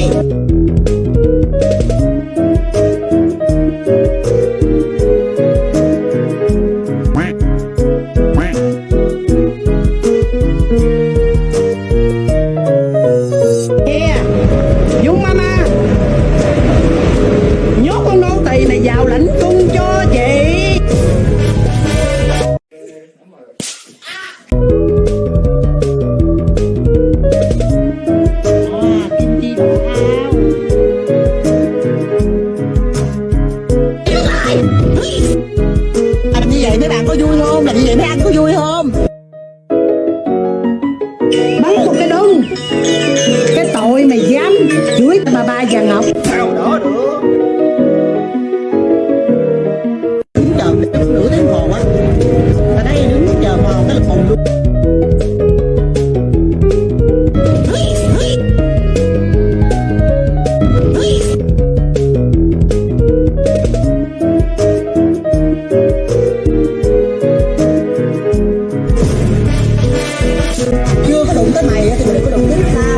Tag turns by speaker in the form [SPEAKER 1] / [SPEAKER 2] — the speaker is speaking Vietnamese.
[SPEAKER 1] này yeah mama. Nhốt con nô tì này vào lãnh cung cho chị. Vậy mấy bạn có vui không? Làm như vậy mấy anh có vui không? Bắn một cái đưng cái tội mày dám chửi bà ba già ngọc. Sao đó được đứng chờ nửa tiếng hồ á đụng tới mày thì đừng có đụng tới ta